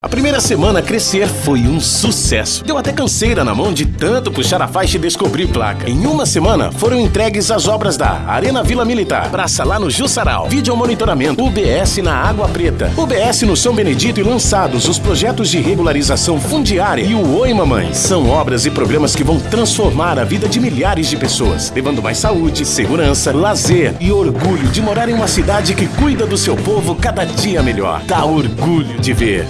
A primeira semana crescer foi um sucesso. Deu até canseira na mão de tanto puxar a faixa e descobrir placa. Em uma semana foram entregues as obras da Arena Vila Militar, Praça lá no Jussaral, Vídeo Monitoramento, UBS na Água Preta, UBS no São Benedito e lançados os projetos de regularização fundiária e o Oi Mamãe. São obras e programas que vão transformar a vida de milhares de pessoas, levando mais saúde, segurança, lazer e orgulho de morar em uma cidade que cuida do seu povo cada dia melhor. Dá orgulho de ver.